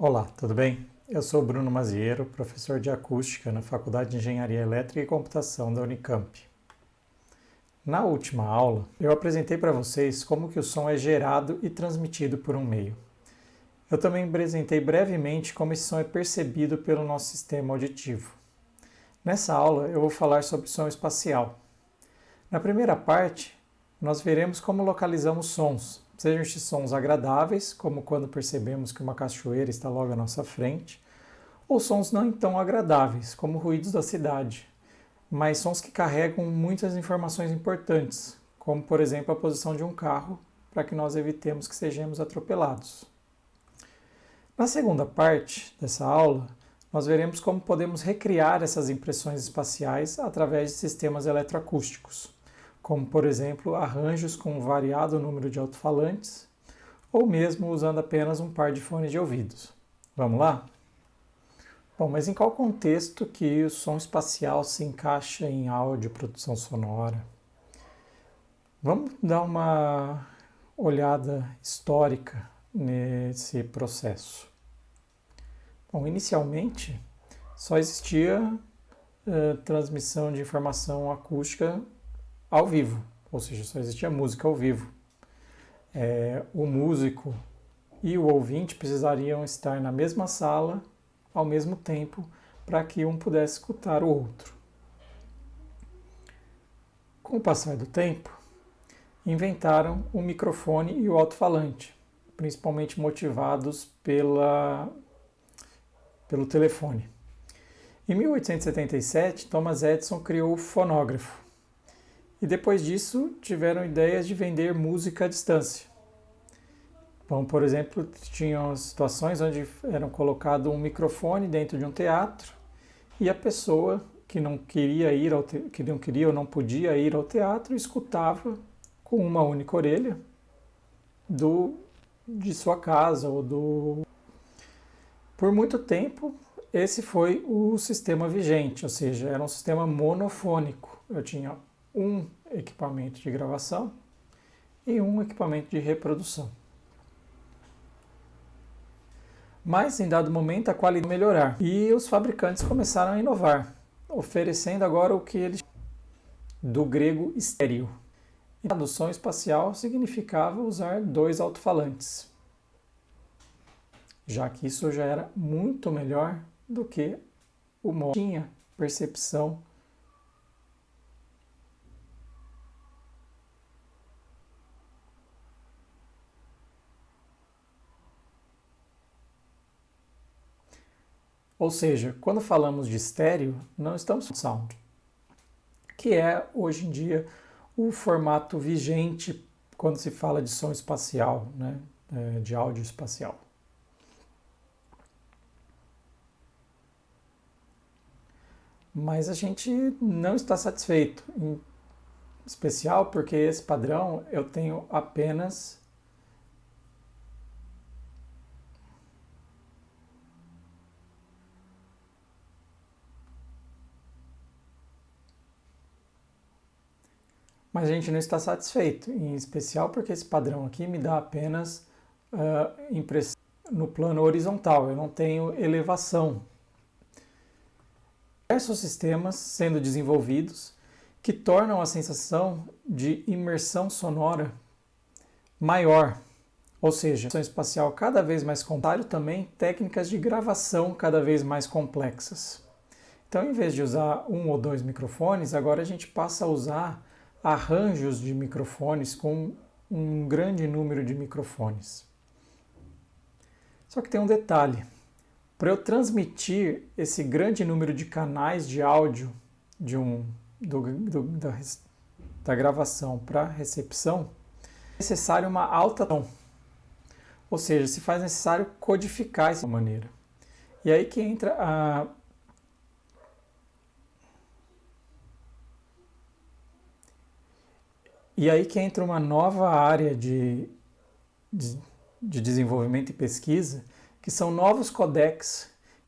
Olá, tudo bem? Eu sou Bruno Maziero, professor de acústica na Faculdade de Engenharia Elétrica e Computação da Unicamp. Na última aula, eu apresentei para vocês como que o som é gerado e transmitido por um meio. Eu também apresentei brevemente como esse som é percebido pelo nosso sistema auditivo. Nessa aula, eu vou falar sobre som espacial. Na primeira parte, nós veremos como localizamos sons, sejam estes sons agradáveis, como quando percebemos que uma cachoeira está logo à nossa frente, ou sons não tão agradáveis, como ruídos da cidade, mas sons que carregam muitas informações importantes, como por exemplo a posição de um carro, para que nós evitemos que sejamos atropelados. Na segunda parte dessa aula, nós veremos como podemos recriar essas impressões espaciais através de sistemas eletroacústicos como por exemplo arranjos com um variado número de alto-falantes, ou mesmo usando apenas um par de fones de ouvidos. Vamos lá? Bom, mas em qual contexto que o som espacial se encaixa em áudio, produção sonora? Vamos dar uma olhada histórica nesse processo. Bom, inicialmente só existia uh, transmissão de informação acústica ao vivo, ou seja, só existia música ao vivo. É, o músico e o ouvinte precisariam estar na mesma sala ao mesmo tempo para que um pudesse escutar o outro. Com o passar do tempo, inventaram o microfone e o alto-falante, principalmente motivados pela, pelo telefone. Em 1877, Thomas Edison criou o fonógrafo, e depois disso, tiveram ideias de vender música à distância. Bom, por exemplo, tinham situações onde eram colocado um microfone dentro de um teatro e a pessoa que não queria ir ao te... que não queria ou não podia ir ao teatro escutava com uma única orelha do de sua casa ou do por muito tempo esse foi o sistema vigente, ou seja, era um sistema monofônico. Eu tinha um equipamento de gravação e um equipamento de reprodução. Mas em dado momento a qualidade melhorar e os fabricantes começaram a inovar, oferecendo agora o que eles do grego estéreo. A som espacial significava usar dois alto-falantes, já que isso já era muito melhor do que o modo tinha percepção Ou seja, quando falamos de estéreo, não estamos sound, que é hoje em dia o formato vigente quando se fala de som espacial, né? É, de áudio espacial. Mas a gente não está satisfeito, em especial porque esse padrão eu tenho apenas mas a gente não está satisfeito, em especial porque esse padrão aqui me dá apenas uh, impressão no plano horizontal, eu não tenho elevação. Diversos sistemas sendo desenvolvidos que tornam a sensação de imersão sonora maior, ou seja, a espacial cada vez mais complexa, também técnicas de gravação cada vez mais complexas. Então, em vez de usar um ou dois microfones, agora a gente passa a usar arranjos de microfones com um grande número de microfones. Só que tem um detalhe. Para eu transmitir esse grande número de canais de áudio de um, do, do, da, da gravação para recepção, é necessário uma alta tom. Ou seja, se faz necessário codificar essa maneira. E aí que entra a E aí que entra uma nova área de, de, de desenvolvimento e pesquisa, que são novos codecs